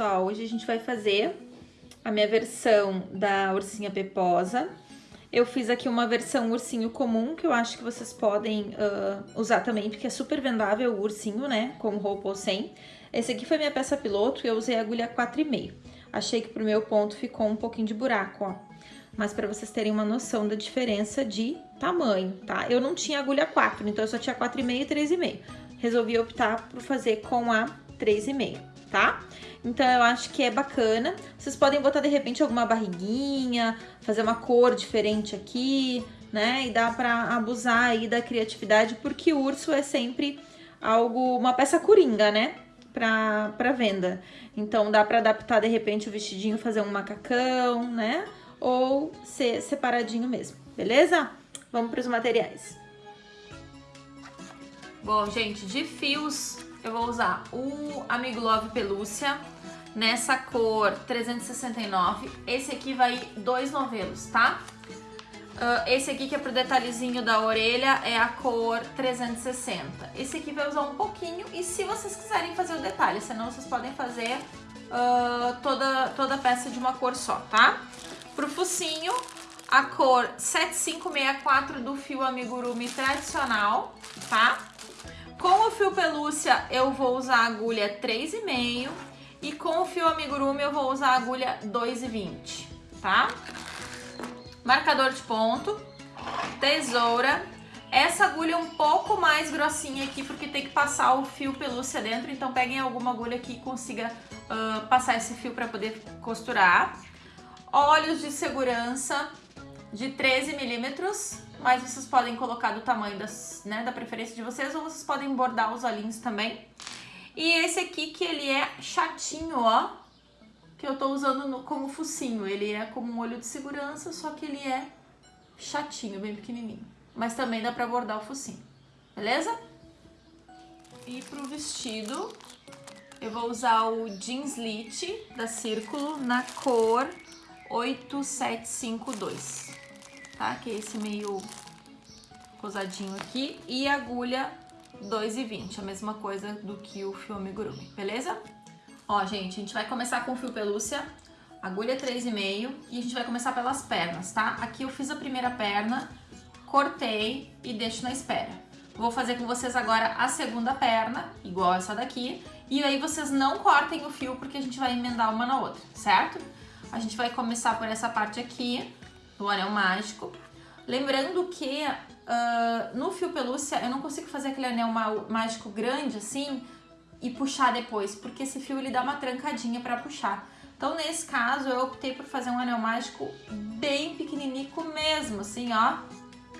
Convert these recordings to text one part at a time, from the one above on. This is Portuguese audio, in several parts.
pessoal, hoje a gente vai fazer a minha versão da ursinha peposa. Eu fiz aqui uma versão ursinho comum, que eu acho que vocês podem uh, usar também, porque é super vendável o ursinho, né, com roupa ou sem. Esse aqui foi minha peça piloto e eu usei a agulha 4,5. Achei que pro meu ponto ficou um pouquinho de buraco, ó. Mas para vocês terem uma noção da diferença de tamanho, tá? Eu não tinha agulha 4, então eu só tinha 4,5 e 3,5. Resolvi optar por fazer com a 3,5, tá? Então eu acho que é bacana. Vocês podem botar de repente alguma barriguinha, fazer uma cor diferente aqui, né? E dá pra abusar aí da criatividade, porque o urso é sempre algo, uma peça coringa, né? Pra, pra venda. Então dá pra adaptar de repente o vestidinho, fazer um macacão, né? Ou ser separadinho mesmo, beleza? Vamos pros materiais. Bom, gente, de fios eu vou usar o Amigo Love Pelúcia nessa cor 369. Esse aqui vai dois novelos, tá? Uh, esse aqui que é pro detalhezinho da orelha é a cor 360. Esse aqui vai usar um pouquinho e se vocês quiserem fazer o detalhe, senão vocês podem fazer uh, toda, toda a peça de uma cor só, tá? Pro focinho, a cor 7564 do fio amigurumi tradicional, tá? Com o fio pelúcia eu vou usar a agulha 3,5 e com o fio amigurumi eu vou usar a agulha 2,20, tá? Marcador de ponto, tesoura. Essa agulha é um pouco mais grossinha aqui porque tem que passar o fio pelúcia dentro, então peguem alguma agulha que consiga uh, passar esse fio para poder costurar. Olhos de segurança de 13 milímetros, mas vocês podem colocar do tamanho das, né, da preferência de vocês ou vocês podem bordar os olhinhos também. E esse aqui que ele é chatinho, ó, que eu tô usando no, como focinho. Ele é como um olho de segurança, só que ele é chatinho, bem pequenininho. Mas também dá pra bordar o focinho, beleza? E pro vestido, eu vou usar o jeans lit da Círculo na cor 8752 tá? Que é esse meio cosadinho aqui. E agulha 2,20, a mesma coisa do que o fio amigurumi, beleza? Ó, gente, a gente vai começar com o fio pelúcia, agulha 3,5 e a gente vai começar pelas pernas, tá? Aqui eu fiz a primeira perna, cortei e deixo na espera. Vou fazer com vocês agora a segunda perna, igual essa daqui, e aí vocês não cortem o fio porque a gente vai emendar uma na outra, certo? A gente vai começar por essa parte aqui, do anel mágico. Lembrando que uh, no fio pelúcia eu não consigo fazer aquele anel mágico grande assim e puxar depois, porque esse fio ele dá uma trancadinha para puxar. Então nesse caso eu optei por fazer um anel mágico bem pequenininho mesmo, assim ó,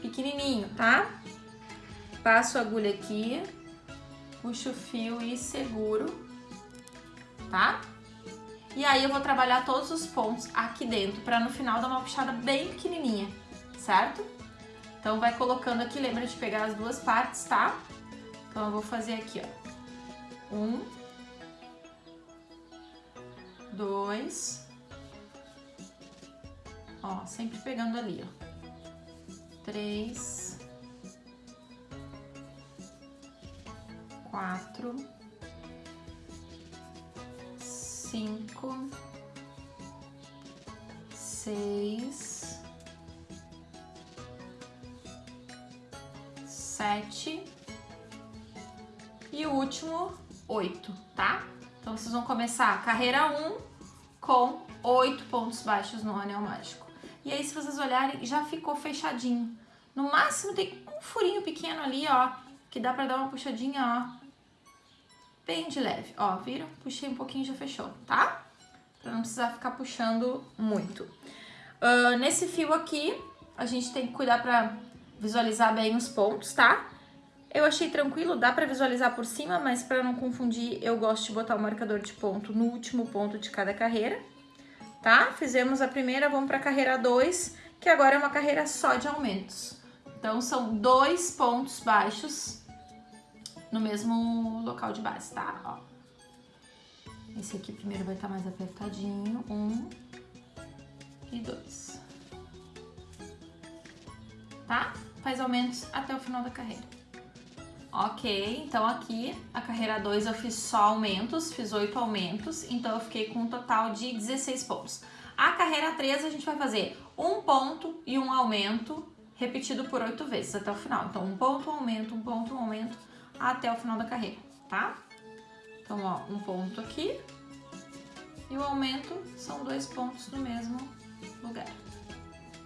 pequenininho, tá? Passo a agulha aqui, puxo o fio e seguro, tá? E aí eu vou trabalhar todos os pontos aqui dentro, para no final dar uma puxada bem pequenininha, certo? Então vai colocando aqui, lembra de pegar as duas partes, tá? Então eu vou fazer aqui, ó. Um. Dois. Ó, sempre pegando ali, ó. Três. Quatro cinco, seis, sete e o último oito, tá? Então vocês vão começar a carreira um com oito pontos baixos no anel mágico. E aí se vocês olharem, já ficou fechadinho. No máximo tem um furinho pequeno ali, ó, que dá pra dar uma puxadinha, ó, bem de leve. Ó, viram? Puxei um pouquinho e já fechou, tá? Pra não precisar ficar puxando muito. Uh, nesse fio aqui, a gente tem que cuidar pra visualizar bem os pontos, tá? Eu achei tranquilo, dá pra visualizar por cima, mas pra não confundir, eu gosto de botar o marcador de ponto no último ponto de cada carreira, tá? Fizemos a primeira, vamos pra carreira 2, que agora é uma carreira só de aumentos. Então, são dois pontos baixos no mesmo local de base, tá? Ó. Esse aqui primeiro vai estar tá mais apertadinho. Um e dois. Tá? Faz aumentos até o final da carreira. Ok, então aqui a carreira 2 eu fiz só aumentos, fiz 8 aumentos, então eu fiquei com um total de 16 pontos. A carreira 3 a gente vai fazer um ponto e um aumento repetido por 8 vezes até o final. Então, um ponto, um aumento, um ponto, um aumento até o final da carreira, tá? Então, ó, um ponto aqui e o aumento são dois pontos no mesmo lugar.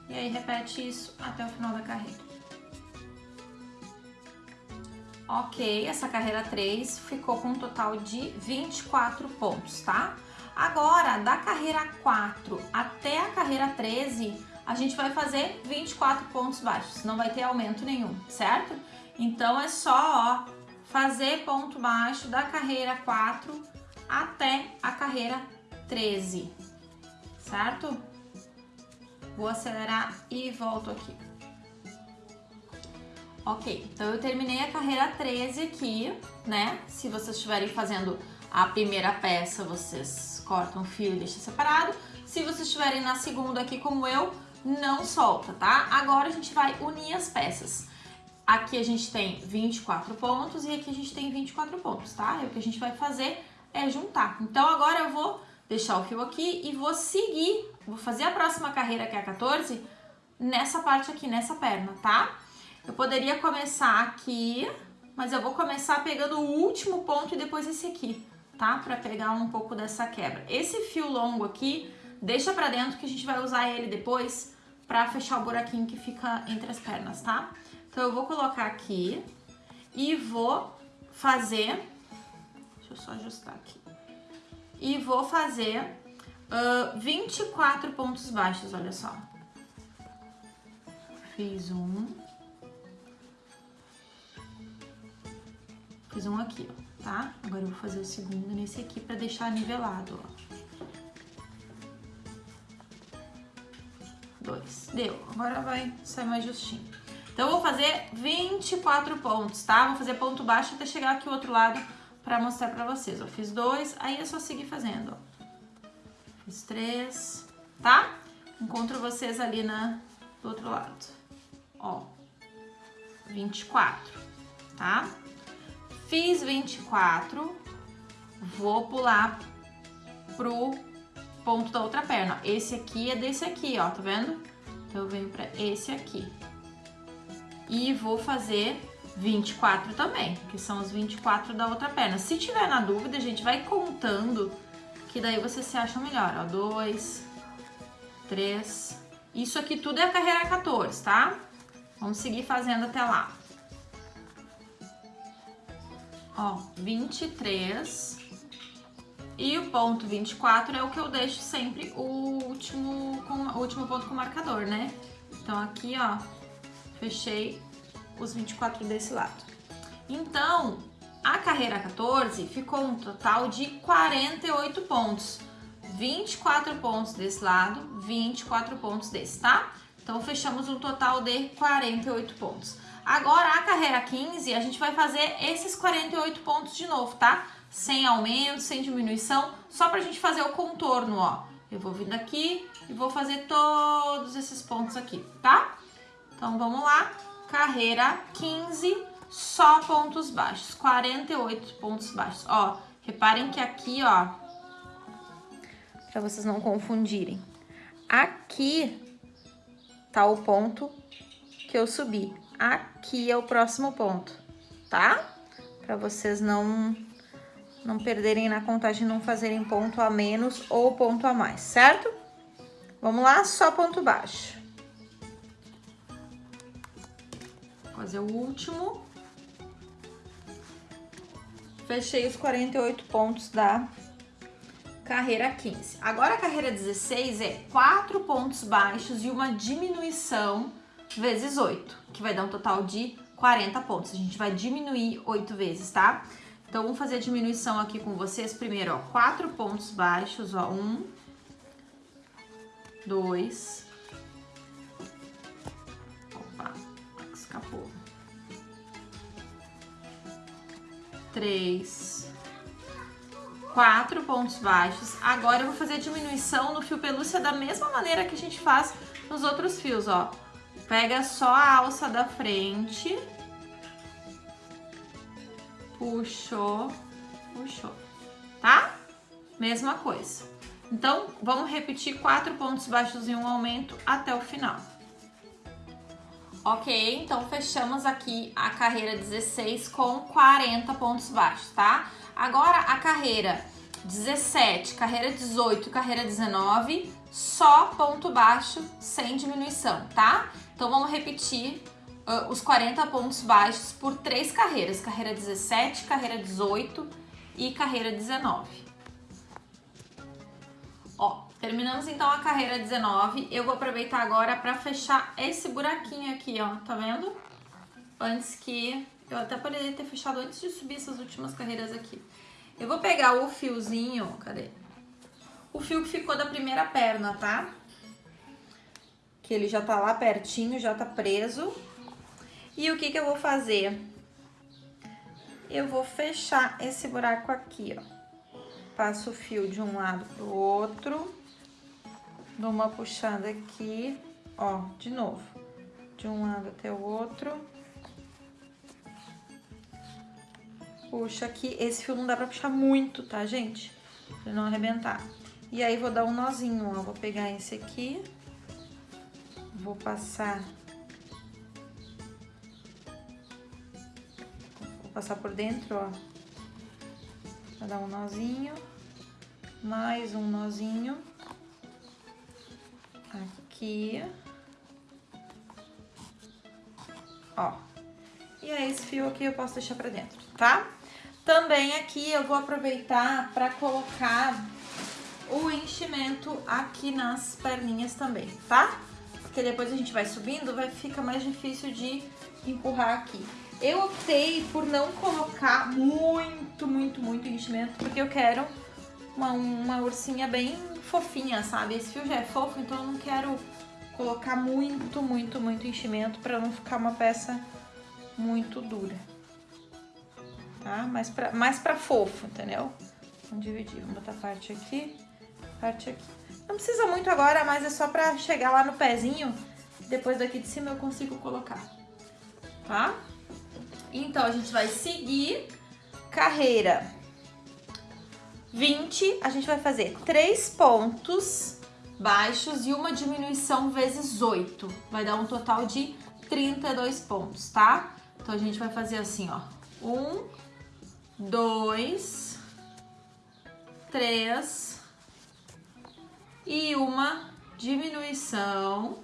E aí, repete isso até o final da carreira. Ok, essa carreira 3 ficou com um total de 24 pontos, tá? Agora, da carreira 4 até a carreira 13, a gente vai fazer 24 pontos baixos, não vai ter aumento nenhum, certo? Então, é só ó, fazer ponto baixo da carreira 4 até a carreira 13, certo? Vou acelerar e volto aqui. Ok, então eu terminei a carreira 13 aqui, né? Se vocês estiverem fazendo a primeira peça, vocês cortam o fio e deixam separado. Se vocês estiverem na segunda aqui como eu, não solta, tá? Agora a gente vai unir as peças. Aqui a gente tem 24 pontos e aqui a gente tem 24 pontos, tá? E o que a gente vai fazer é juntar. Então agora eu vou deixar o fio aqui e vou seguir, vou fazer a próxima carreira, que é a 14, nessa parte aqui, nessa perna, tá? Eu poderia começar aqui, mas eu vou começar pegando o último ponto e depois esse aqui, tá? Pra pegar um pouco dessa quebra. Esse fio longo aqui, deixa pra dentro que a gente vai usar ele depois pra fechar o buraquinho que fica entre as pernas, tá? Então eu vou colocar aqui e vou fazer... Deixa eu só ajustar aqui. E vou fazer uh, 24 pontos baixos, olha só. Fiz um... Fiz um aqui, ó, tá? Agora eu vou fazer o segundo nesse aqui pra deixar nivelado, ó. Dois. Deu. Agora vai sair mais justinho. Então, eu vou fazer 24 pontos, tá? Vou fazer ponto baixo até chegar aqui o outro lado pra mostrar pra vocês, ó. Fiz dois, aí é só seguir fazendo, ó. Fiz três, tá? Encontro vocês ali na, do outro lado. Ó, 24, tá? Fiz 24, vou pular pro ponto da outra perna. Esse aqui é desse aqui, ó, tá vendo? Então, eu venho pra esse aqui. E vou fazer 24 também, que são os 24 da outra perna. Se tiver na dúvida, a gente vai contando, que daí você se acha melhor. Ó, 2, 3... Isso aqui tudo é a carreira 14, tá? Vamos seguir fazendo até lá. Ó, 23. E o ponto 24 é o que eu deixo sempre o último, com, o último ponto com marcador, né? Então, aqui, ó, fechei os 24 desse lado. Então, a carreira 14 ficou um total de 48 pontos. 24 pontos desse lado, 24 pontos desse, tá? Então, fechamos um total de 48 pontos. Agora, a carreira 15, a gente vai fazer esses 48 pontos de novo, tá? Sem aumento, sem diminuição, só pra gente fazer o contorno, ó. Eu vou vir daqui e vou fazer todos esses pontos aqui, tá? Então, vamos lá. Carreira 15, só pontos baixos, 48 pontos baixos. Ó, reparem que aqui, ó, pra vocês não confundirem, aqui tá o ponto que eu subi aqui é o próximo ponto, tá? Para vocês não, não perderem na contagem, não fazerem ponto a menos ou ponto a mais, certo? Vamos lá, só ponto baixo. Fazer o último. Fechei os 48 pontos da carreira 15. Agora a carreira 16 é 4 pontos baixos e uma diminuição vezes 8, que vai dar um total de 40 pontos. A gente vai diminuir 8 vezes, tá? Então, vamos fazer a diminuição aqui com vocês. Primeiro, ó, 4 pontos baixos, ó, 1, 2, escapou, 3, 4 pontos baixos. Agora, eu vou fazer a diminuição no fio pelúcia da mesma maneira que a gente faz nos outros fios, ó. Pega só a alça da frente. puxou, puxou, tá? Mesma coisa. Então, vamos repetir quatro pontos baixos e um aumento até o final. Ok, então fechamos aqui a carreira 16 com 40 pontos baixos, tá? Agora a carreira 17, carreira 18 carreira 19, só ponto baixo sem diminuição, tá? Então vamos repetir uh, os 40 pontos baixos por três carreiras, carreira 17, carreira 18 e carreira 19. Terminamos então a carreira 19. Eu vou aproveitar agora para fechar esse buraquinho aqui, ó, tá vendo? Antes que... Eu até poderia ter fechado antes de subir essas últimas carreiras aqui. Eu vou pegar o fiozinho, cadê? O fio que ficou da primeira perna, tá? Que ele já tá lá pertinho, já tá preso. E o que que eu vou fazer? Eu vou fechar esse buraco aqui, ó. Passo o fio de um lado pro outro. Dou uma puxada aqui, ó, de novo. De um lado até o outro. Puxa aqui. Esse fio não dá pra puxar muito, tá, gente? Pra não arrebentar. E aí, vou dar um nozinho, ó. Vou pegar esse aqui. Vou passar... Vou passar por dentro, ó Vou dar um nozinho, mais um nozinho aqui, ó. E aí esse fio aqui eu posso deixar pra dentro, tá? Também aqui eu vou aproveitar pra colocar o enchimento aqui nas perninhas também, tá? Porque depois a gente vai subindo, vai ficar mais difícil de empurrar aqui. Eu optei por não colocar muito, muito, muito enchimento, porque eu quero uma, uma ursinha bem fofinha, sabe? Esse fio já é fofo, então eu não quero colocar muito, muito, muito enchimento pra não ficar uma peça muito dura. Tá? Mais pra, mais pra fofo, entendeu? Vamos dividir, vamos botar parte aqui, parte aqui. Não precisa muito agora, mas é só pra chegar lá no pezinho. Depois daqui de cima eu consigo colocar, tá? Então, a gente vai seguir carreira 20, a gente vai fazer três pontos baixos e uma diminuição vezes 8. Vai dar um total de 32 pontos, tá? Então, a gente vai fazer assim, ó. Um, dois, três e uma diminuição.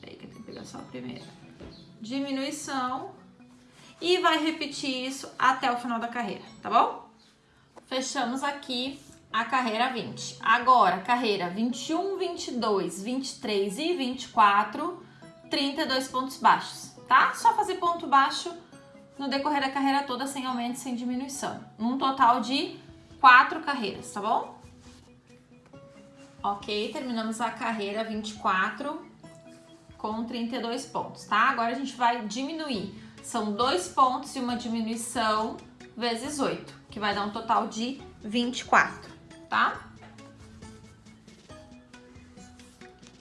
Peraí que eu tenho que pegar só a primeira diminuição e vai repetir isso até o final da carreira, tá bom? Fechamos aqui a carreira 20. Agora, carreira 21, 22, 23 e 24, 32 pontos baixos, tá? Só fazer ponto baixo no decorrer da carreira toda, sem aumento, sem diminuição. Um total de quatro carreiras, tá bom? Ok, terminamos a carreira 24 com 32 pontos, tá? Agora a gente vai diminuir. São dois pontos e uma diminuição vezes 8, que vai dar um total de 24, tá?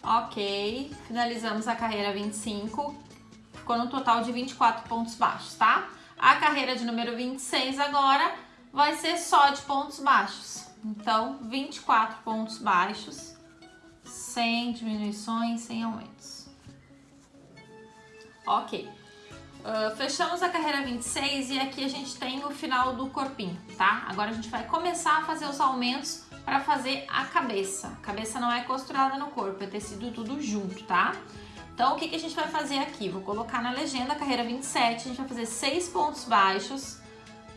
Ok, finalizamos a carreira 25, ficou no total de 24 pontos baixos, tá? A carreira de número 26 agora vai ser só de pontos baixos. Então, 24 pontos baixos, sem diminuições, sem aumentos. Ok. Uh, fechamos a carreira 26 e aqui a gente tem o final do corpinho, tá? Agora a gente vai começar a fazer os aumentos para fazer a cabeça. A cabeça não é costurada no corpo, é tecido tudo junto, tá? Então, o que, que a gente vai fazer aqui? Vou colocar na legenda, carreira 27, a gente vai fazer 6 pontos baixos,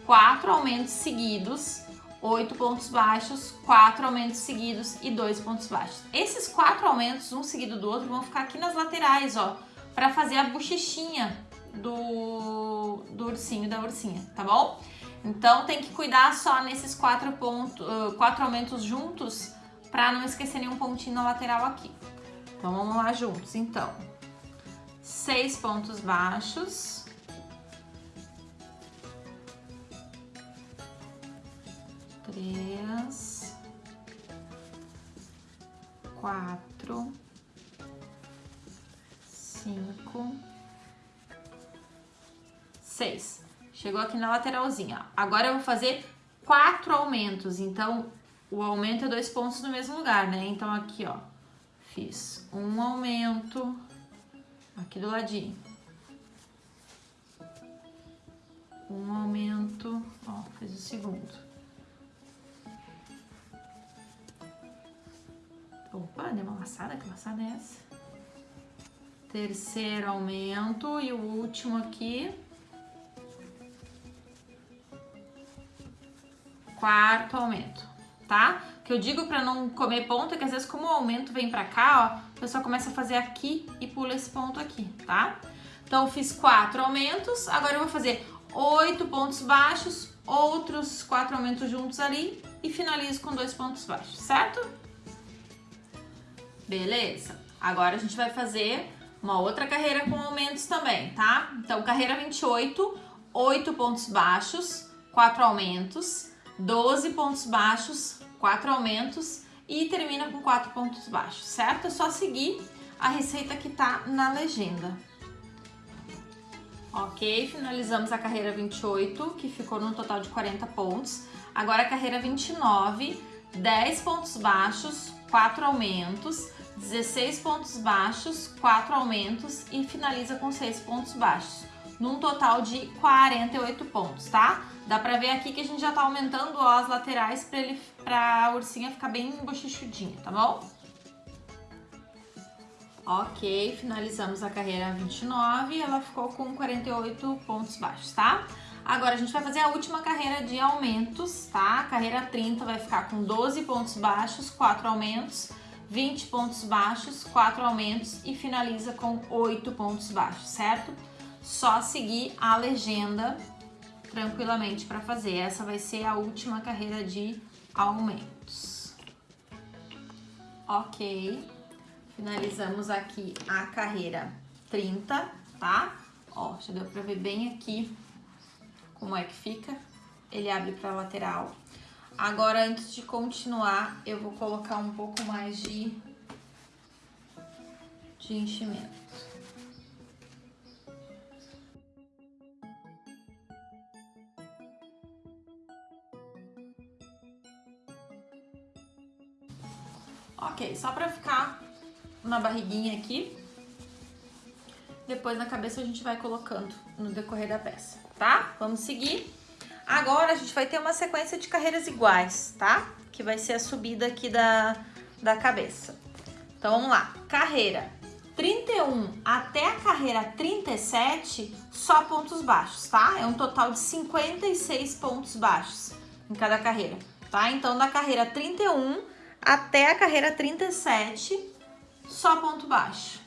4 aumentos seguidos, 8 pontos baixos, 4 aumentos seguidos e 2 pontos baixos. Esses 4 aumentos, um seguido do outro, vão ficar aqui nas laterais, ó para fazer a bochechinha do, do ursinho da ursinha, tá bom? Então tem que cuidar só nesses quatro pontos, quatro aumentos juntos para não esquecer nenhum pontinho na lateral aqui. Então vamos lá juntos, então. Seis pontos baixos. Três. Quatro cinco, seis. Chegou aqui na lateralzinha. Agora eu vou fazer quatro aumentos. Então, o aumento é dois pontos no mesmo lugar, né? Então, aqui, ó, fiz um aumento aqui do ladinho. Um aumento, ó, fiz o segundo. Opa, deu uma laçada, que laçada é essa? Terceiro aumento e o último aqui. Quarto aumento, tá? O que eu digo pra não comer ponto é que às vezes como o aumento vem pra cá, ó, o pessoal começa a fazer aqui e pula esse ponto aqui, tá? Então, fiz quatro aumentos, agora eu vou fazer oito pontos baixos, outros quatro aumentos juntos ali e finalizo com dois pontos baixos, certo? Beleza. Agora a gente vai fazer uma outra carreira com aumentos também, tá? Então, carreira 28, 8 pontos baixos, 4 aumentos, 12 pontos baixos, 4 aumentos e termina com 4 pontos baixos, certo? É só seguir a receita que tá na legenda. Ok, finalizamos a carreira 28, que ficou no total de 40 pontos. Agora a carreira 29, 10 pontos baixos, 4 aumentos, 16 pontos baixos, 4 aumentos e finaliza com 6 pontos baixos, num total de 48 pontos, tá? Dá pra ver aqui que a gente já tá aumentando ó, as laterais pra, ele, pra ursinha ficar bem bochichudinha, tá bom? Ok, finalizamos a carreira 29 e ela ficou com 48 pontos baixos, tá? Agora a gente vai fazer a última carreira de aumentos, tá? A carreira 30 vai ficar com 12 pontos baixos, 4 aumentos, 20 pontos baixos, 4 aumentos e finaliza com 8 pontos baixos, certo? Só seguir a legenda tranquilamente para fazer. Essa vai ser a última carreira de aumentos. Ok. Finalizamos aqui a carreira 30, tá? Ó, já deu pra ver bem aqui como é que fica. Ele abre pra lateral. Agora, antes de continuar, eu vou colocar um pouco mais de, de enchimento. Ok, só pra ficar na barriguinha aqui. Depois na cabeça a gente vai colocando no decorrer da peça, tá? Vamos seguir. Agora a gente vai ter uma sequência de carreiras iguais, tá? Que vai ser a subida aqui da, da cabeça. Então vamos lá. Carreira 31 até a carreira 37, só pontos baixos, tá? É um total de 56 pontos baixos em cada carreira, tá? Então da carreira 31 até a carreira 37, só ponto baixo.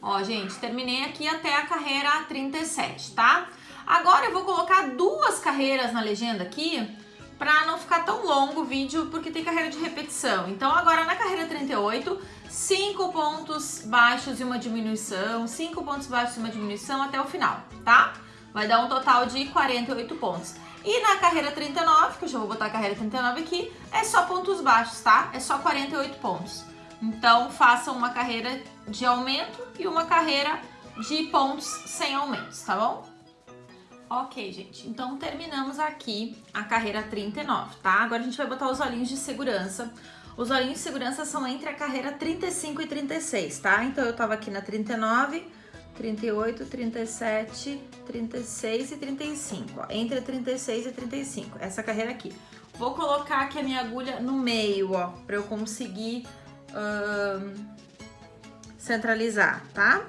Ó, gente, terminei aqui até a carreira 37, tá? Agora eu vou colocar duas carreiras na legenda aqui para não ficar tão longo o vídeo, porque tem carreira de repetição. Então agora na carreira 38, 5 pontos baixos e uma diminuição, 5 pontos baixos e uma diminuição até o final, tá? Vai dar um total de 48 pontos. E na carreira 39, que eu já vou botar a carreira 39 aqui, é só pontos baixos, tá? É só 48 pontos. Então, façam uma carreira de aumento e uma carreira de pontos sem aumentos, tá bom? Ok, gente, então terminamos aqui a carreira 39, tá? Agora a gente vai botar os olhinhos de segurança. Os olhinhos de segurança são entre a carreira 35 e 36, tá? Então eu tava aqui na 39, 38, 37, 36 e 35, ó, entre 36 e 35, essa carreira aqui. Vou colocar aqui a minha agulha no meio, ó, pra eu conseguir centralizar, tá?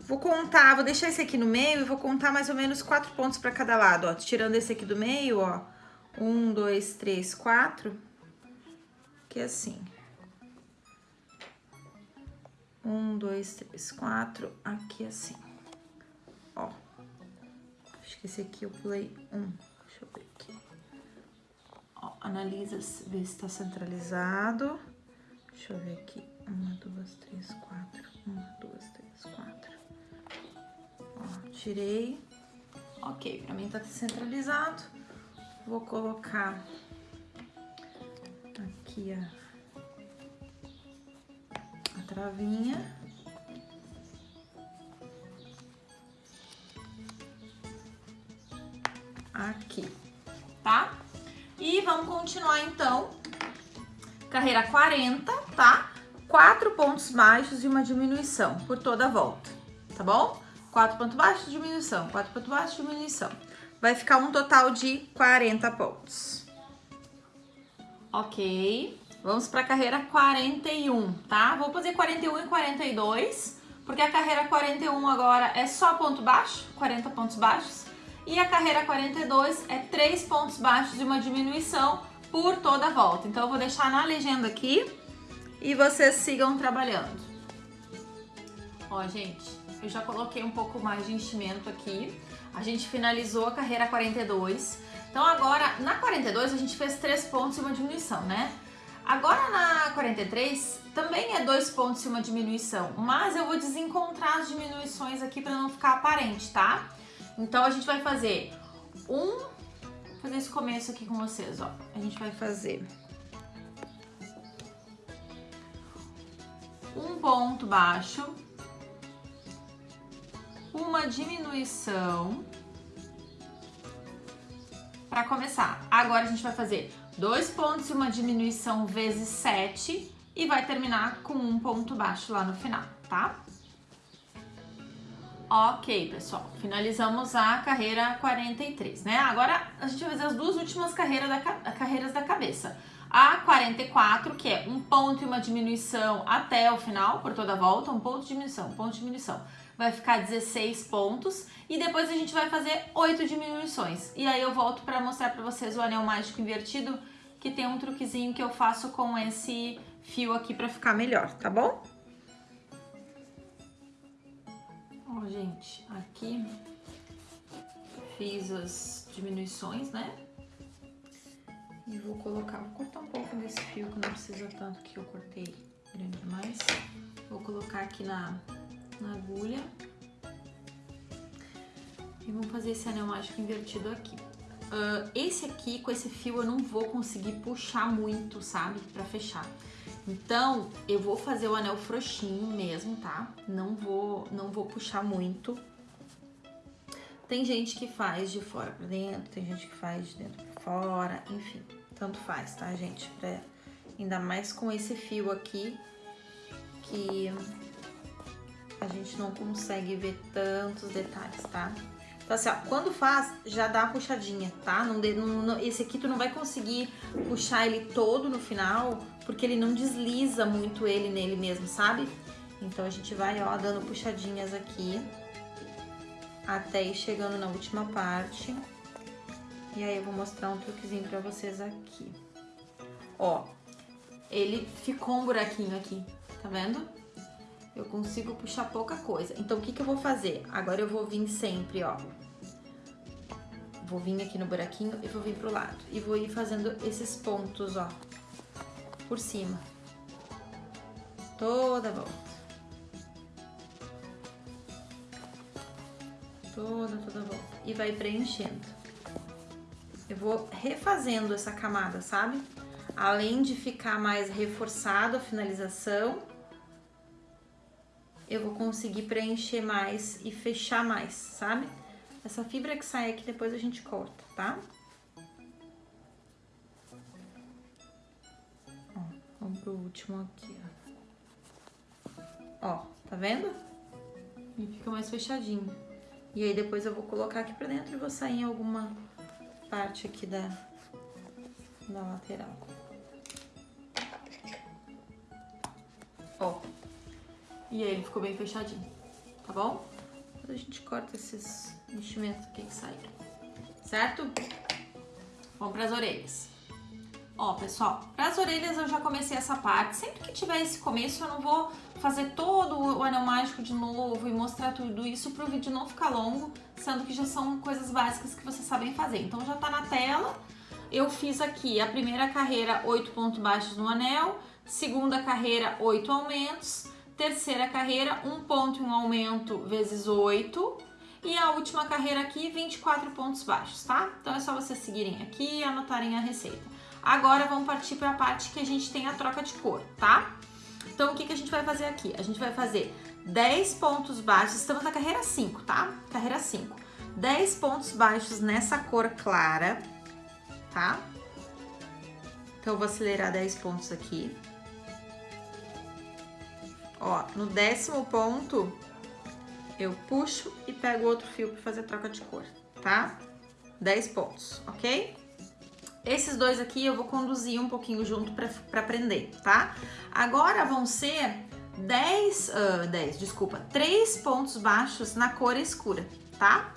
Vou contar, vou deixar esse aqui no meio e vou contar mais ou menos quatro pontos para cada lado, ó. Tirando esse aqui do meio, ó. Um, dois, três, quatro. Que é assim. Um, dois, três, quatro. Aqui assim. Ó. Acho que esse aqui eu pulei um. Deixa eu ver aqui. Ó, analisa, vê se tá centralizado. Deixa eu ver aqui. Uma, duas, três, quatro. Uma, duas, três, quatro. Ó, tirei. Ok, pra mim tá centralizado. Vou colocar aqui a, a travinha. Aqui, tá? E vamos continuar, então. Carreira 40, tá? Quatro pontos baixos e uma diminuição por toda a volta, tá bom? Quatro pontos baixos, diminuição. Quatro pontos baixos, diminuição. Vai ficar um total de 40 pontos. Ok. Vamos para a carreira 41, tá? Vou fazer 41 e 42, porque a carreira 41 agora é só ponto baixo, 40 pontos baixos. E a carreira 42 é 3 pontos baixos de uma diminuição por toda a volta. Então, eu vou deixar na legenda aqui e vocês sigam trabalhando. Ó, gente, eu já coloquei um pouco mais de enchimento aqui. A gente finalizou a carreira 42. Então, agora, na 42, a gente fez 3 pontos e uma diminuição, né? Agora na 43 também é dois pontos e uma diminuição, mas eu vou desencontrar as diminuições aqui para não ficar aparente, tá? Então a gente vai fazer um, vou fazer esse começo aqui com vocês, ó. A gente vai fazer um ponto baixo, uma diminuição para começar. Agora a gente vai fazer dois pontos e uma diminuição vezes 7 e vai terminar com um ponto baixo lá no final, tá? Ok, pessoal, finalizamos a carreira 43, né? Agora a gente vai fazer as duas últimas carreiras da, carreiras da cabeça. A 44, que é um ponto e uma diminuição até o final, por toda a volta, um ponto de diminuição, um ponto de diminuição. Vai ficar 16 pontos e depois a gente vai fazer 8 diminuições. E aí eu volto para mostrar para vocês o anel mágico invertido, que tem um truquezinho que eu faço com esse fio aqui para ficar melhor, tá bom? Ó, gente, aqui fiz as diminuições, né? E vou colocar, vou cortar um pouco desse fio que não precisa tanto que eu cortei grande demais. Vou colocar aqui na, na agulha. E vamos fazer esse anel mágico invertido aqui. Uh, esse aqui, com esse fio, eu não vou conseguir puxar muito, sabe? Pra fechar. Então, eu vou fazer o anel frouxinho mesmo, tá? Não vou, não vou puxar muito. Tem gente que faz de fora pra dentro, tem gente que faz de dentro pra fora, enfim. Tanto faz, tá, gente? Pra, ainda mais com esse fio aqui, que a gente não consegue ver tantos detalhes, tá? Então assim, ó, quando faz, já dá a puxadinha, tá? Não, não, esse aqui tu não vai conseguir puxar ele todo no final, porque ele não desliza muito ele nele mesmo, sabe? Então a gente vai, ó, dando puxadinhas aqui, até ir chegando na última parte. E aí eu vou mostrar um truquezinho pra vocês aqui. Ó, ele ficou um buraquinho aqui, tá vendo? Eu consigo puxar pouca coisa. Então, o que que eu vou fazer? Agora eu vou vir sempre, ó. Vou vir aqui no buraquinho e vou vir pro lado. E vou ir fazendo esses pontos, ó, por cima. Toda a volta. Toda, toda a volta. E vai preenchendo. Eu vou refazendo essa camada, sabe? Além de ficar mais reforçado a finalização, eu vou conseguir preencher mais e fechar mais, sabe? Essa fibra que sai aqui depois a gente corta, tá? Ó, vamos pro último aqui, ó. Ó, tá vendo? E fica mais fechadinho. E aí depois eu vou colocar aqui pra dentro e vou sair em alguma parte aqui da, da lateral. Ó. E aí ele ficou bem fechadinho, tá bom? Depois a gente corta esses enchimentos aqui que saíram, certo? Vamos para as orelhas. Ó, pessoal, para as orelhas eu já comecei essa parte. Sempre que tiver esse começo eu não vou fazer todo o anel mágico de novo e mostrar tudo isso para o vídeo não ficar longo, sendo que já são coisas básicas que vocês sabem fazer. Então já tá na tela. Eu fiz aqui a primeira carreira, oito pontos baixos no anel, segunda carreira, oito aumentos, terceira carreira, um ponto e um aumento vezes 8. E a última carreira aqui, 24 pontos baixos, tá? Então é só vocês seguirem aqui e anotarem a receita. Agora vamos partir para a parte que a gente tem a troca de cor, tá? Então o que, que a gente vai fazer aqui? A gente vai fazer 10 pontos baixos, estamos na carreira 5, tá? Carreira 5. 10 pontos baixos nessa cor clara, tá? Então, eu vou acelerar 10 pontos aqui. Ó, no décimo ponto, eu puxo e pego outro fio para fazer troca de cor, tá? 10 pontos, ok? Esses dois aqui eu vou conduzir um pouquinho junto para prender, tá? Agora vão ser 10, uh, 10, desculpa, 3 pontos baixos na cor escura, tá?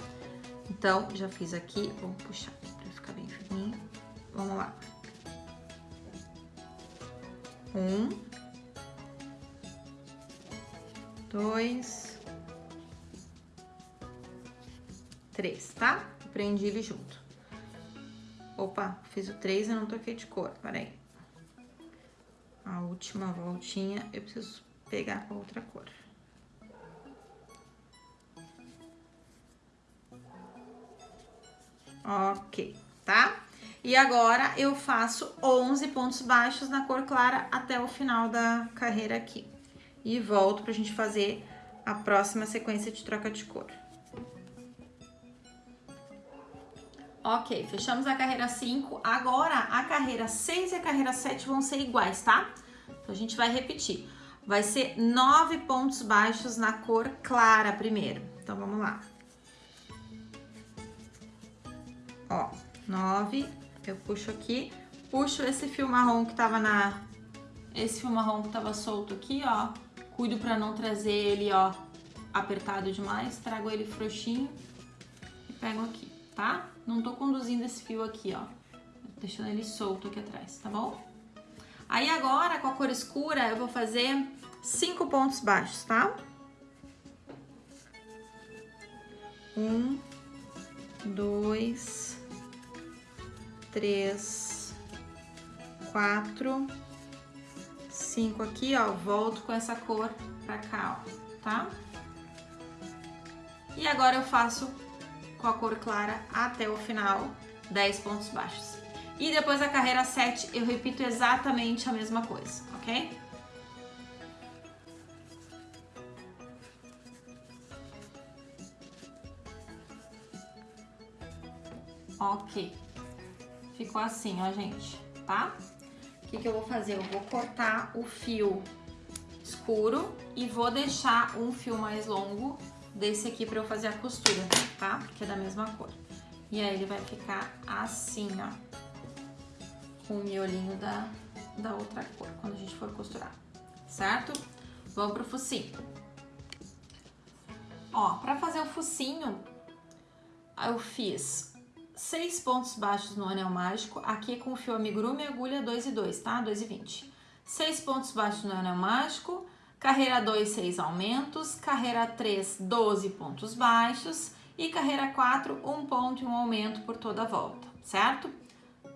Então, já fiz aqui, vamos puxar aqui pra ficar bem fininho. Vamos lá. Um. Dois. Três, tá? Prendi ele junto. Opa, fiz o três e não toquei de cor, peraí. A última voltinha eu preciso pegar com outra cor. Ok, tá? E agora eu faço 11 pontos baixos na cor clara até o final da carreira aqui. E volto pra gente fazer a próxima sequência de troca de cor. Ok, fechamos a carreira 5. Agora, a carreira 6 e a carreira 7 vão ser iguais, tá? Então, a gente vai repetir. Vai ser 9 pontos baixos na cor clara primeiro. Então, vamos lá. Ó, nove, eu puxo aqui, puxo esse fio marrom que tava na... Esse fio marrom que tava solto aqui, ó, cuido pra não trazer ele, ó, apertado demais, trago ele frouxinho e pego aqui, tá? Não tô conduzindo esse fio aqui, ó, deixando ele solto aqui atrás, tá bom? Aí agora, com a cor escura, eu vou fazer cinco pontos baixos, tá? Um, dois, três, quatro, cinco aqui, ó. Volto com essa cor pra cá, ó, tá? E agora eu faço com a cor clara até o final, 10 pontos baixos. E depois da carreira 7, eu repito exatamente a mesma coisa, ok? Ok. Ficou assim, ó, gente, tá? O que, que eu vou fazer? Eu vou cortar o fio escuro e vou deixar um fio mais longo desse aqui pra eu fazer a costura, tá? Que é da mesma cor. E aí ele vai ficar assim, ó. Com o miolinho da, da outra cor, quando a gente for costurar, certo? Vamos pro focinho. Ó, pra fazer o focinho, eu fiz seis pontos baixos no anel mágico, aqui com o fio amigurumi e agulha 2 e 2, tá? 2 e 20. Seis pontos baixos no anel mágico, carreira 2, 6 aumentos, carreira 3, 12 pontos baixos e carreira 4, um ponto e um aumento por toda a volta, certo?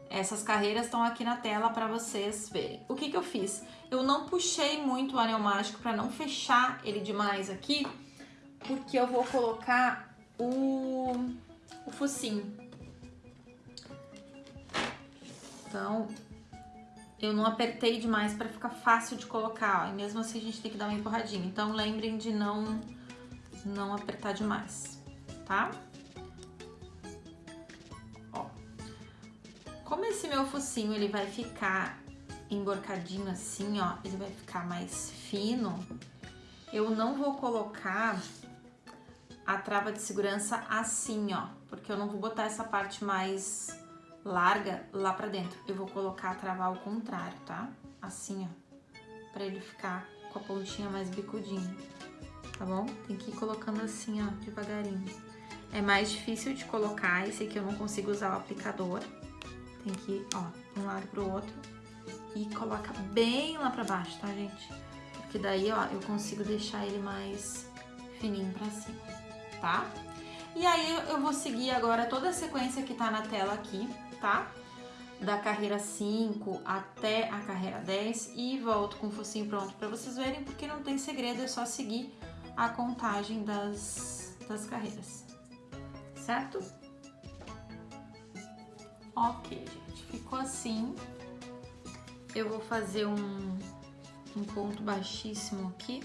Essas carreiras estão aqui na tela para vocês verem. O que que eu fiz? Eu não puxei muito o anel mágico para não fechar ele demais aqui, porque eu vou colocar o, o focinho, então, eu não apertei demais para ficar fácil de colocar, ó, e mesmo assim a gente tem que dar uma empurradinha. Então, lembrem de não, não apertar demais, tá? Ó, como esse meu focinho, ele vai ficar emborcadinho assim, ó, ele vai ficar mais fino, eu não vou colocar a trava de segurança assim, ó, porque eu não vou botar essa parte mais larga lá pra dentro. Eu vou colocar a travar ao contrário, tá? Assim, ó, pra ele ficar com a pontinha mais bicudinha, tá bom? Tem que ir colocando assim, ó, devagarinho. É mais difícil de colocar, esse aqui eu não consigo usar o aplicador. Tem que ir, ó, um lado pro outro e coloca bem lá pra baixo, tá, gente? Porque daí, ó, eu consigo deixar ele mais fininho pra cima, tá? E aí eu vou seguir agora toda a sequência que tá na tela aqui, tá? Da carreira 5 até a carreira 10 e volto com o focinho pronto para vocês verem, porque não tem segredo, é só seguir a contagem das, das carreiras, certo? Ok, gente, ficou assim. Eu vou fazer um, um ponto baixíssimo aqui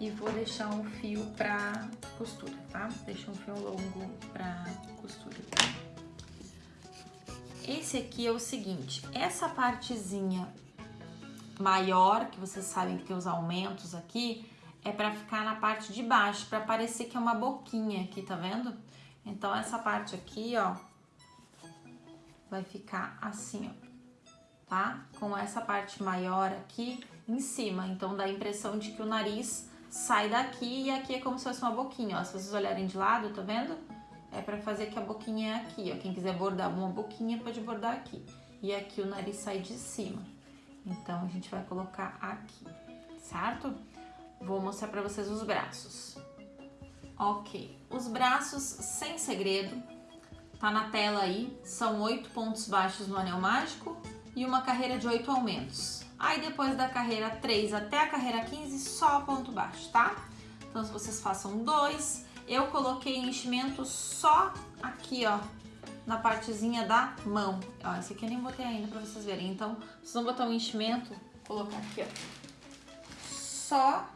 e vou deixar um fio pra costura, tá? Deixa um fio longo pra costura. Esse aqui é o seguinte, essa partezinha maior, que vocês sabem que tem os aumentos aqui, é para ficar na parte de baixo, para parecer que é uma boquinha aqui, tá vendo? Então, essa parte aqui, ó, vai ficar assim, ó, tá? Com essa parte maior aqui em cima, então dá a impressão de que o nariz sai daqui e aqui é como se fosse uma boquinha, ó. Se vocês olharem de lado, tá vendo? É pra fazer que a boquinha é aqui, ó. Quem quiser bordar uma boquinha pode bordar aqui. E aqui o nariz sai de cima. Então, a gente vai colocar aqui, certo? Vou mostrar pra vocês os braços. Ok, os braços sem segredo, tá na tela aí, são oito pontos baixos no anel mágico e uma carreira de oito aumentos. Aí depois da carreira 3 até a carreira 15, só ponto baixo, tá? Então se vocês façam dois, eu coloquei enchimento só aqui, ó, na partezinha da mão. Ó, esse aqui eu nem botei ainda pra vocês verem. Então, vocês vão botar um enchimento, colocar aqui, ó, só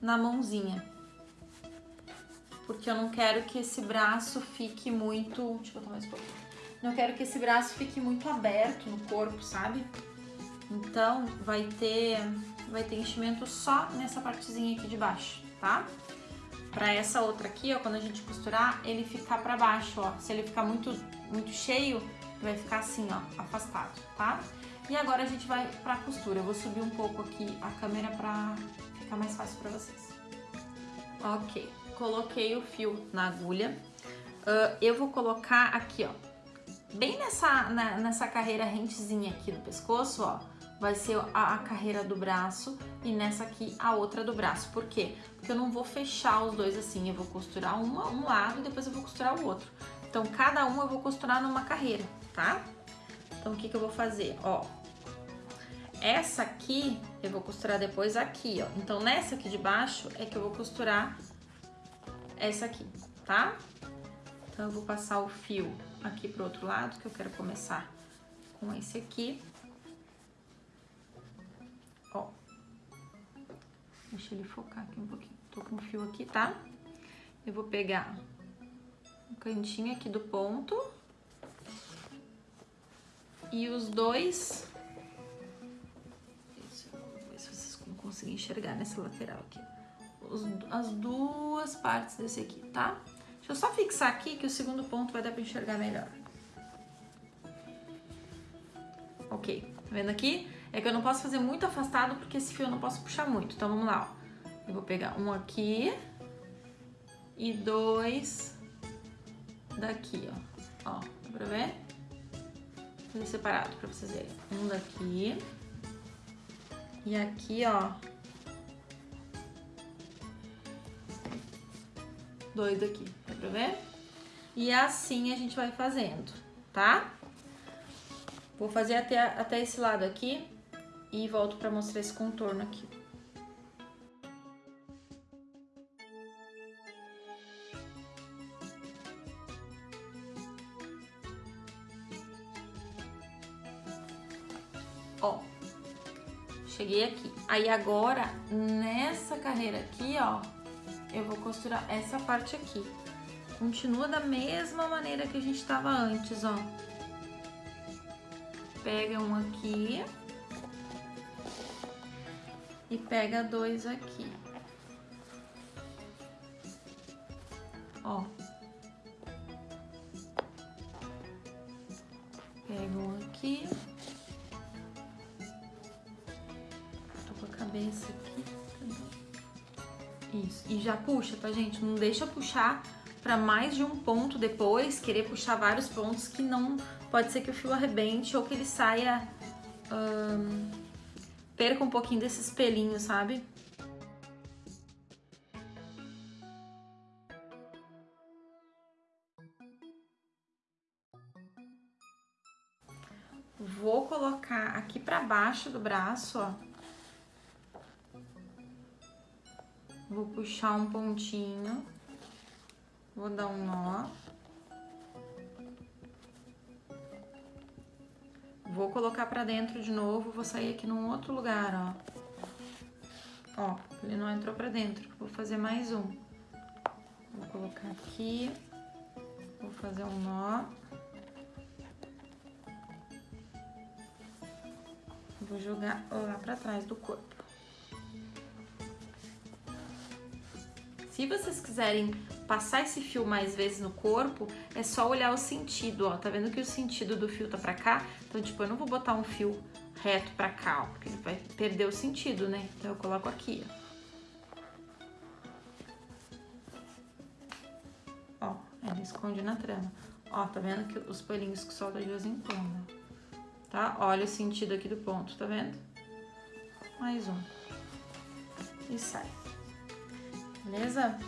na mãozinha. Porque eu não quero que esse braço fique muito... Deixa eu botar mais um pouquinho. Não quero que esse braço fique muito aberto no corpo, sabe? Então, vai ter, vai ter enchimento só nessa partezinha aqui de baixo, tá? Pra essa outra aqui, ó, quando a gente costurar, ele ficar pra baixo, ó. Se ele ficar muito, muito cheio, vai ficar assim, ó, afastado, tá? E agora a gente vai pra costura. Eu vou subir um pouco aqui a câmera pra ficar mais fácil pra vocês. Ok, coloquei o fio na agulha. Uh, eu vou colocar aqui, ó, bem nessa, na, nessa carreira rentezinha aqui do pescoço, ó, vai ser a, a, carreira do braço e nessa aqui a outra do braço. Por quê? Porque eu não vou fechar os dois assim, eu vou costurar um lado e depois eu vou costurar o outro. Então, cada um eu vou costurar numa carreira, tá? Então, o que que eu vou fazer? Ó, essa aqui eu vou costurar depois aqui, ó. Então, nessa aqui de baixo é que eu vou costurar essa aqui, tá? Então, eu vou passar o fio aqui pro outro lado, que eu quero começar com esse aqui. Deixa ele focar aqui um pouquinho. Tô com o fio aqui, tá? Eu vou pegar um cantinho aqui do ponto. E os dois... Eu ver se vocês vão conseguir enxergar nessa lateral aqui. Os, as duas partes desse aqui, tá? Deixa eu só fixar aqui que o segundo ponto vai dar pra enxergar melhor. Ok, tá vendo aqui? É que eu não posso fazer muito afastado porque esse fio eu não posso puxar muito. Então, vamos lá, ó. Eu vou pegar um aqui e dois daqui, ó. Ó, dá pra ver? Vou fazer separado pra vocês verem. Um daqui e aqui, ó. Dois daqui, dá pra ver? E assim a gente vai fazendo, tá? Vou fazer até, até esse lado aqui e volto para mostrar esse contorno aqui. Ó, cheguei aqui. Aí agora, nessa carreira aqui, ó, eu vou costurar essa parte aqui. Continua da mesma maneira que a gente tava antes, ó. Pega um aqui e pega dois aqui. Ó. Pega um aqui. Tô com a cabeça aqui. Isso. E já puxa, tá, gente? Não deixa puxar para mais de um ponto depois, querer puxar vários pontos que não... Pode ser que o fio arrebente ou que ele saia... perca um pouquinho desses pelinhos, sabe? Vou colocar aqui pra baixo do braço, ó. Vou puxar um pontinho. Vou dar um nó. Vou colocar pra dentro de novo, vou sair aqui num outro lugar, ó. Ó, ele não entrou pra dentro. Vou fazer mais um. Vou colocar aqui. Vou fazer um nó. Vou jogar lá pra trás do corpo. Se vocês quiserem passar esse fio mais vezes no corpo, é só olhar o sentido, ó. Tá vendo que o sentido do fio tá pra cá? Então, tipo, eu não vou botar um fio reto pra cá, ó, porque ele vai perder o sentido, né? Então, eu coloco aqui, ó. Ó, ele esconde na trama. Ó, tá vendo que os pelinhos que soltam de vez em quando, tá? Olha o sentido aqui do ponto, tá vendo? Mais um. E sai. Beleza?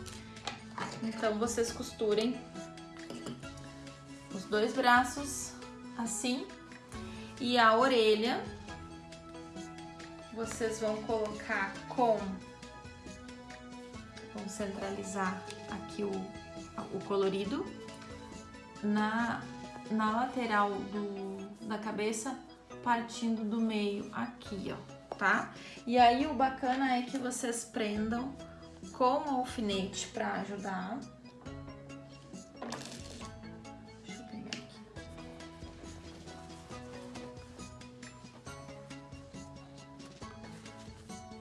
Então, vocês costurem os dois braços assim e a orelha vocês vão colocar com vamos centralizar aqui o, o colorido na, na lateral do, da cabeça partindo do meio aqui, ó, tá? E aí o bacana é que vocês prendam com alfinete para ajudar. Deixa eu pegar aqui.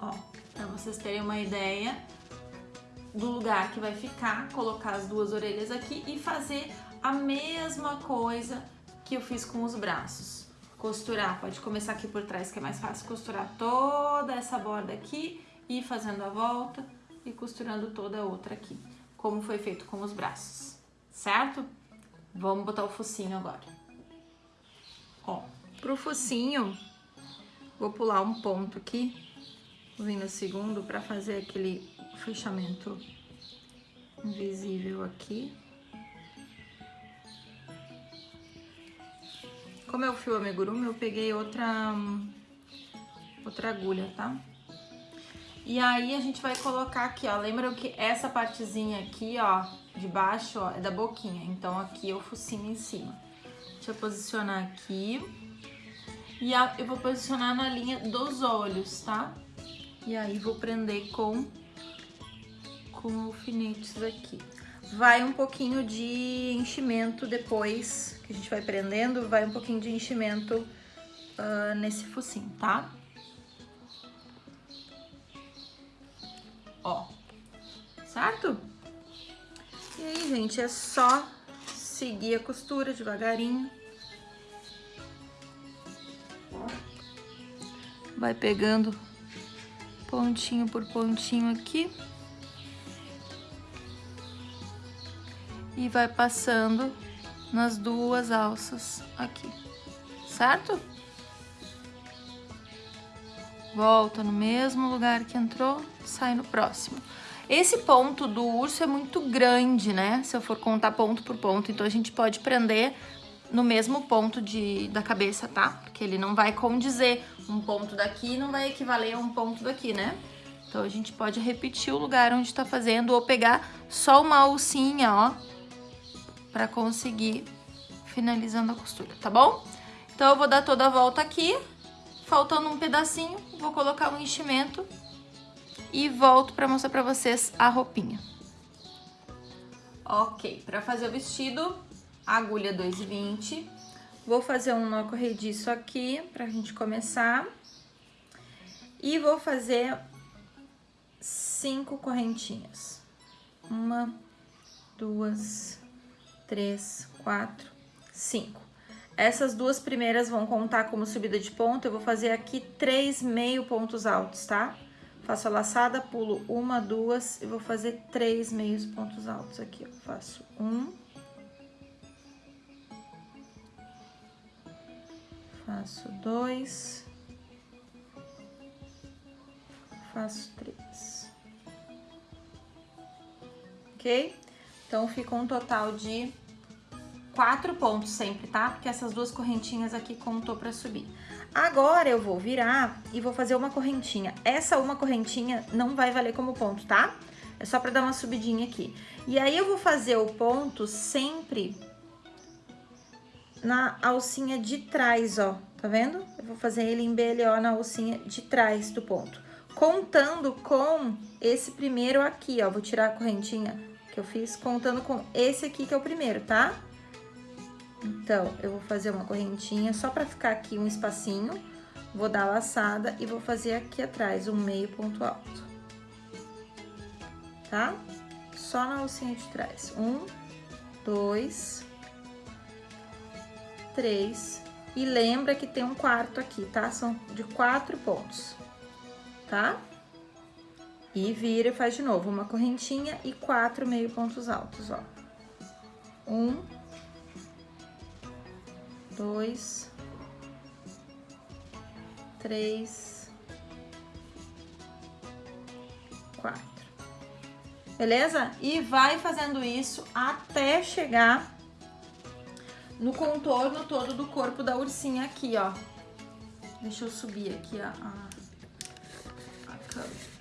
Ó, para vocês terem uma ideia do lugar que vai ficar, colocar as duas orelhas aqui e fazer a mesma coisa que eu fiz com os braços. Costurar, pode começar aqui por trás que é mais fácil, costurar toda essa borda aqui e fazendo a volta e costurando toda a outra aqui, como foi feito com os braços, certo? Vamos botar o focinho agora. Ó, pro focinho, vou pular um ponto aqui, no segundo para fazer aquele fechamento invisível aqui. Como é o fio amigurumi, eu peguei outra, outra agulha, tá? E aí a gente vai colocar aqui, ó, lembram que essa partezinha aqui, ó, de baixo, ó, é da boquinha. Então aqui o focinho em cima. Deixa eu posicionar aqui. E a, eu vou posicionar na linha dos olhos, tá? E aí vou prender com, com alfinetes aqui. Vai um pouquinho de enchimento depois, que a gente vai prendendo, vai um pouquinho de enchimento uh, nesse focinho, tá? Ó, certo? E aí, gente, é só seguir a costura devagarinho. Vai pegando pontinho por pontinho aqui. E vai passando nas duas alças aqui, certo? Volta no mesmo lugar que entrou, sai no próximo. Esse ponto do urso é muito grande, né? Se eu for contar ponto por ponto, então a gente pode prender no mesmo ponto de, da cabeça, tá? Porque ele não vai condizer. Um ponto daqui não vai equivaler a um ponto daqui, né? Então a gente pode repetir o lugar onde tá fazendo ou pegar só uma alcinha, ó, pra conseguir finalizando a costura, tá bom? Então eu vou dar toda a volta aqui, faltando um pedacinho, vou colocar um enchimento e volto para mostrar para vocês a roupinha. Ok, para fazer o vestido, agulha 2,20. Vou fazer um nó corrediço aqui pra gente começar. E vou fazer cinco correntinhas. Uma, duas, três, quatro, cinco. Essas duas primeiras vão contar como subida de ponto, eu vou fazer aqui três meio pontos altos, tá? Faço a laçada, pulo uma, duas e vou fazer três meios pontos altos aqui, ó. Faço um. Faço dois. Faço três. Ok? Então, fica um total de quatro pontos sempre, tá? Porque essas duas correntinhas aqui contou pra subir. Agora eu vou virar e vou fazer uma correntinha. Essa uma correntinha não vai valer como ponto, tá? É só pra dar uma subidinha aqui. E aí eu vou fazer o ponto sempre na alcinha de trás, ó. Tá vendo? Eu vou fazer ele em BLO na alcinha de trás do ponto. Contando com esse primeiro aqui, ó. Vou tirar a correntinha que eu fiz, contando com esse aqui que é o primeiro, tá? Então, eu vou fazer uma correntinha só pra ficar aqui um espacinho, vou dar a laçada e vou fazer aqui atrás um meio ponto alto. Tá? Só na alcinha de trás. Um, dois, três. E lembra que tem um quarto aqui, tá? São de quatro pontos, tá? E vira e faz de novo uma correntinha e quatro meio pontos altos, ó. Um, dois, três, quatro. Beleza? E vai fazendo isso até chegar no contorno todo do corpo da ursinha aqui, ó. Deixa eu subir aqui a, a, a câmera.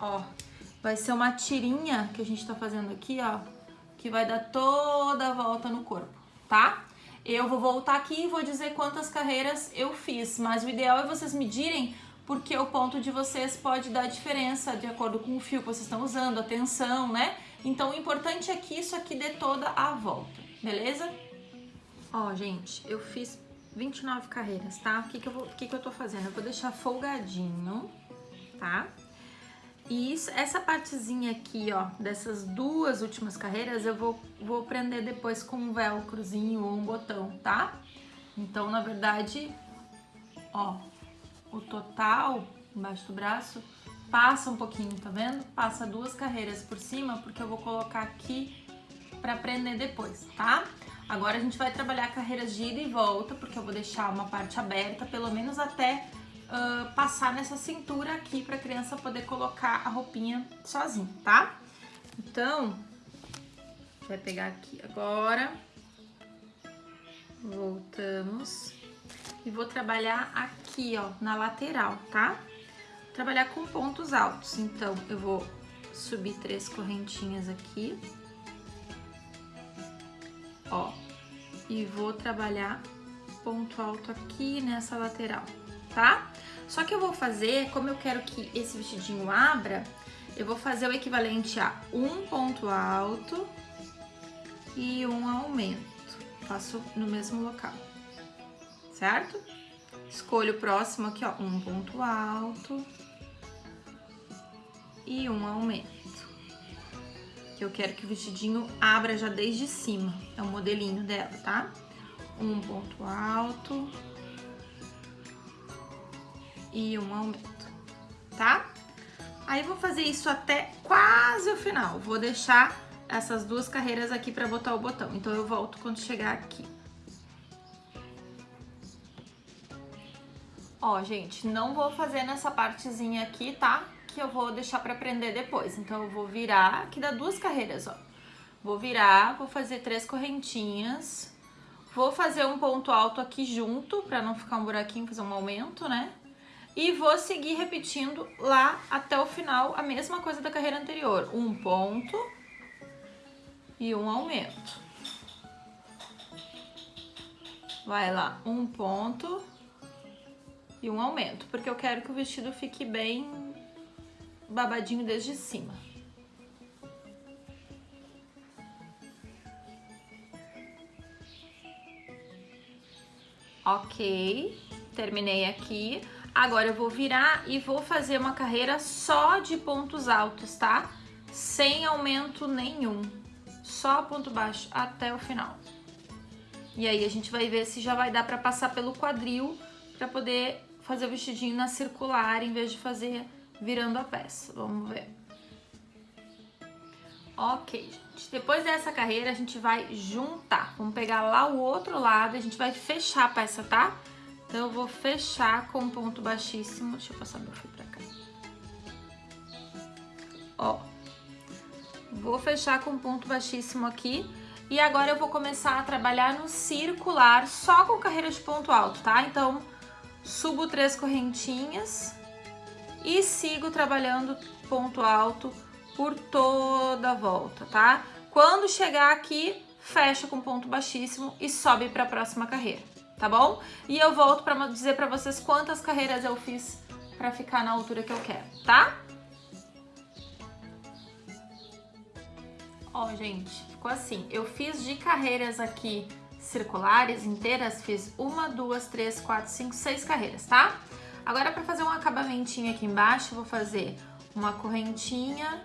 Ó, vai ser uma tirinha que a gente tá fazendo aqui, ó, que vai dar toda a volta no corpo, tá? Eu vou voltar aqui e vou dizer quantas carreiras eu fiz, mas o ideal é vocês medirem porque o ponto de vocês pode dar diferença de acordo com o fio que vocês estão usando, a tensão, né? Então o importante é que isso aqui dê toda a volta, beleza? Ó, gente, eu fiz 29 carreiras, tá? O que que eu, vou, que que eu tô fazendo? Eu vou deixar folgadinho, tá? E isso, essa partezinha aqui, ó, dessas duas últimas carreiras, eu vou, vou prender depois com um velcrozinho ou um botão, tá? Então, na verdade, ó, o total embaixo do braço passa um pouquinho, tá vendo? Passa duas carreiras por cima, porque eu vou colocar aqui pra prender depois, tá? Agora a gente vai trabalhar carreiras de ida e volta, porque eu vou deixar uma parte aberta, pelo menos até uh, passar nessa cintura aqui pra criança poder colocar a roupinha sozinha, tá? Então, vai pegar aqui agora. Voltamos. E vou trabalhar aqui, ó, na lateral, tá? Trabalhar com pontos altos. Então, eu vou subir três correntinhas aqui. Ó. E vou trabalhar ponto alto aqui nessa lateral tá? Só que eu vou fazer, como eu quero que esse vestidinho abra, eu vou fazer o equivalente a um ponto alto e um aumento. Faço no mesmo local, certo? Escolho o próximo aqui, ó, um ponto alto e um aumento. Que eu quero que o vestidinho abra já desde cima, é o modelinho dela, tá? Um ponto alto e um aumento, tá? Aí vou fazer isso até quase o final. Vou deixar essas duas carreiras aqui pra botar o botão. Então eu volto quando chegar aqui. Ó, gente, não vou fazer nessa partezinha aqui, tá? Que eu vou deixar pra prender depois. Então eu vou virar, aqui dá duas carreiras, ó. Vou virar, vou fazer três correntinhas. Vou fazer um ponto alto aqui junto, pra não ficar um buraquinho, fazer um aumento, né? E vou seguir repetindo lá até o final a mesma coisa da carreira anterior. Um ponto e um aumento. Vai lá, um ponto e um aumento, porque eu quero que o vestido fique bem babadinho desde cima. Ok, terminei aqui. Agora eu vou virar e vou fazer uma carreira só de pontos altos, tá? Sem aumento nenhum, só ponto baixo até o final. E aí a gente vai ver se já vai dar pra passar pelo quadril pra poder fazer o vestidinho na circular em vez de fazer virando a peça. Vamos ver. Ok, gente. Depois dessa carreira a gente vai juntar. Vamos pegar lá o outro lado e a gente vai fechar a peça, tá? Tá? Então, eu vou fechar com um ponto baixíssimo. Deixa eu passar meu fio pra cá. Ó. Vou fechar com um ponto baixíssimo aqui. E agora eu vou começar a trabalhar no circular, só com carreira de ponto alto, tá? Então, subo três correntinhas e sigo trabalhando ponto alto por toda a volta, tá? Quando chegar aqui, fecha com ponto baixíssimo e sobe para a próxima carreira tá bom? E eu volto pra dizer pra vocês quantas carreiras eu fiz pra ficar na altura que eu quero, tá? Ó, gente, ficou assim. Eu fiz de carreiras aqui circulares inteiras, fiz uma, duas, três, quatro, cinco, seis carreiras, tá? Agora, para fazer um acabamentinho aqui embaixo, vou fazer uma correntinha,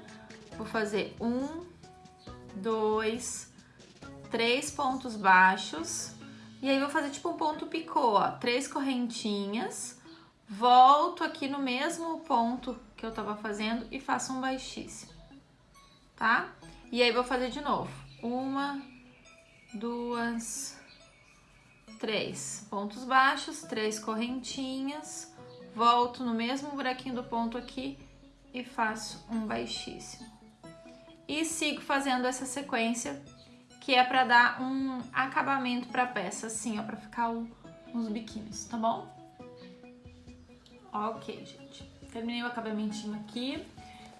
vou fazer um, dois, três pontos baixos, e aí vou fazer tipo um ponto picô, ó, três correntinhas, volto aqui no mesmo ponto que eu tava fazendo e faço um baixíssimo, tá? E aí vou fazer de novo, uma, duas, três pontos baixos, três correntinhas, volto no mesmo buraquinho do ponto aqui e faço um baixíssimo. E sigo fazendo essa sequência que é para dar um acabamento para a peça, assim, ó, para ficar um, uns biquínis, tá bom? Ok, gente. Terminei o acabamentinho aqui.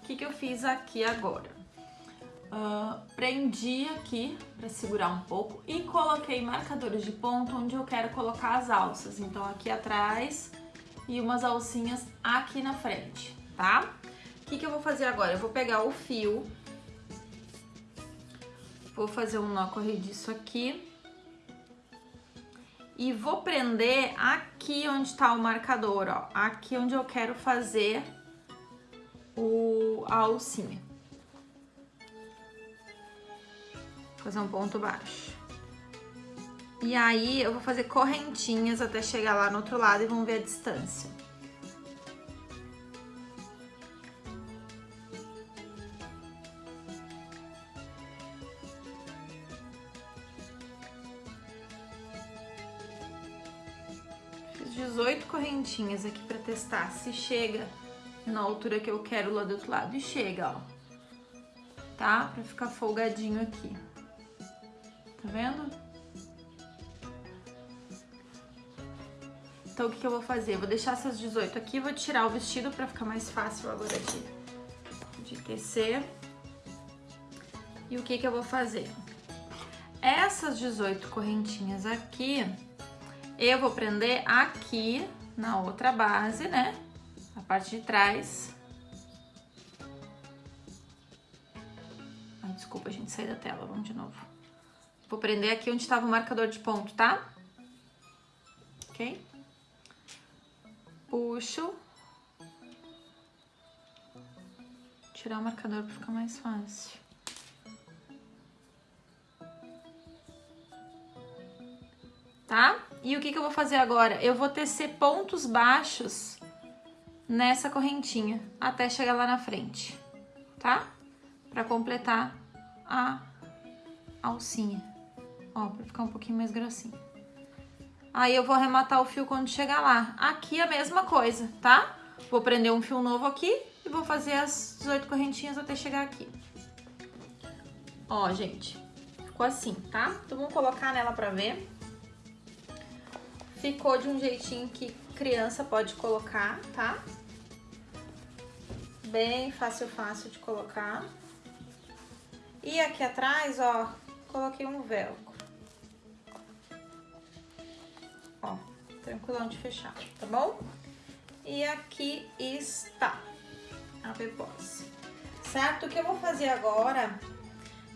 O que, que eu fiz aqui agora? Uh, prendi aqui para segurar um pouco e coloquei marcadores de ponto onde eu quero colocar as alças. Então, aqui atrás e umas alcinhas aqui na frente, tá? O que, que eu vou fazer agora? Eu vou pegar o fio, vou fazer um nó corrediço aqui e vou prender aqui onde tá o marcador, ó. Aqui onde eu quero fazer o, a alcinha. fazer um ponto baixo. E aí eu vou fazer correntinhas até chegar lá no outro lado e vamos ver a distância. 18 correntinhas aqui pra testar se chega na altura que eu quero lá do outro lado. E chega, ó. Tá? Pra ficar folgadinho aqui. Tá vendo? Então, o que, que eu vou fazer? Vou deixar essas 18 aqui, vou tirar o vestido pra ficar mais fácil agora de, de tecer. E o que, que eu vou fazer? Essas 18 correntinhas aqui, eu vou prender aqui na outra base, né? A parte de trás. Ai, desculpa, gente, sair da tela, vamos de novo. Vou prender aqui onde estava o marcador de ponto, tá? Ok? Puxo. Tirar o marcador para ficar mais fácil. Tá? E o que, que eu vou fazer agora? Eu vou tecer pontos baixos nessa correntinha até chegar lá na frente, tá? Para completar a alcinha. Ó, pra ficar um pouquinho mais grossinho. Aí eu vou arrematar o fio quando chegar lá. Aqui a mesma coisa, tá? Vou prender um fio novo aqui e vou fazer as 18 correntinhas até chegar aqui. Ó, gente, ficou assim, tá? Então vamos colocar nela pra ver. Ficou de um jeitinho que criança pode colocar, tá? Bem fácil, fácil de colocar. E aqui atrás, ó, coloquei um velcro. tranquilão de fechar, tá bom? E aqui está a pepose, certo? O que eu vou fazer agora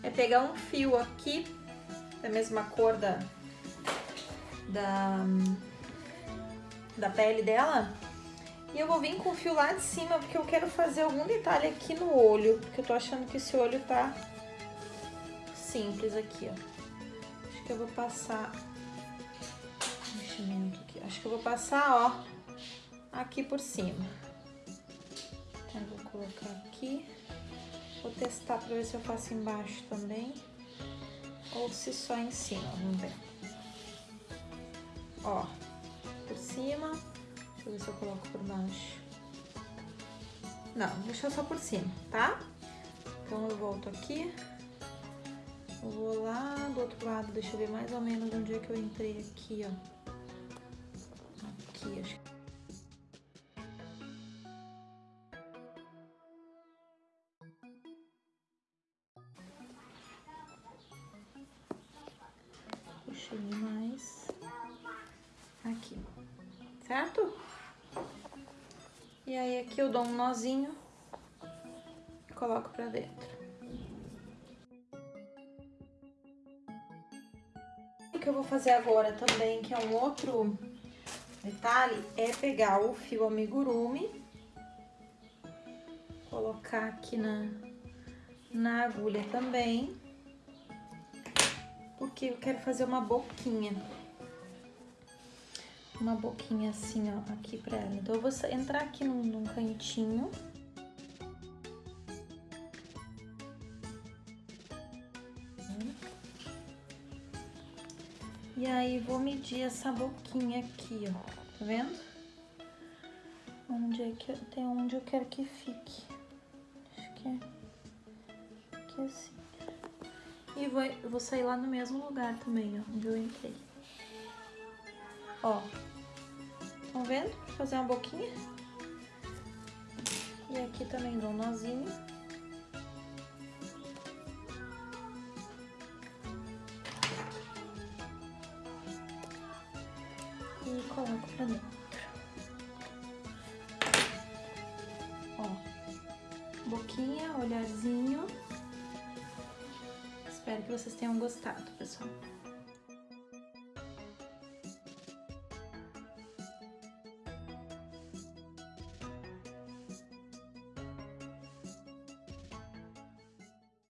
é pegar um fio aqui, da mesma cor da, da, da pele dela, e eu vou vir com o fio lá de cima, porque eu quero fazer algum detalhe aqui no olho, porque eu tô achando que esse olho tá simples aqui, ó. Acho que eu vou passar aqui. Acho que eu vou passar, ó, aqui por cima. Então, eu vou colocar aqui. Vou testar pra ver se eu faço embaixo também. Ou se só em cima, vamos ver. Ó, por cima. Deixa eu ver se eu coloco por baixo. Não, vou deixar só por cima, tá? Então, eu volto aqui. Eu vou lá do outro lado, deixa eu ver mais ou menos onde é que eu entrei aqui, ó aqui, acho Puxei mais aqui, certo? E aí aqui eu dou um nozinho e coloco pra dentro. que eu vou fazer agora também, que é um outro detalhe, é pegar o fio amigurumi, colocar aqui na, na agulha também, porque eu quero fazer uma boquinha. Uma boquinha assim, ó, aqui pra ela. Então, eu vou entrar aqui num, num cantinho. E aí, vou medir essa boquinha aqui, ó. Tá vendo? Onde é que... Tem onde eu quero que fique. Acho que é... Aqui assim. E vou, vou sair lá no mesmo lugar também, ó. Onde eu entrei. Ó. Estão vendo? Vou fazer uma boquinha. E aqui também dou um nozinho. E coloco pra dentro. Ó. Boquinha, olharzinho. Espero que vocês tenham gostado, pessoal.